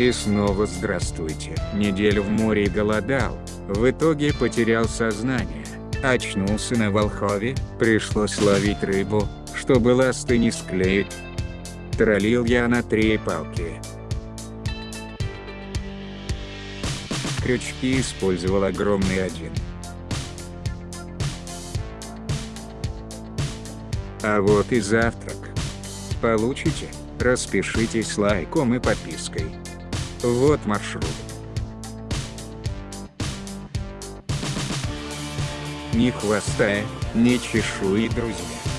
И снова здравствуйте. Неделю в море голодал, в итоге потерял сознание. Очнулся на Волхове, пришлось ловить рыбу, чтобы ласты не склеить. Троллил я на три палки. Крючки использовал огромный один. А вот и завтрак. Получите, распишитесь лайком и подпиской. Вот маршрут. Ни хвоста, ни чешуи, друзья.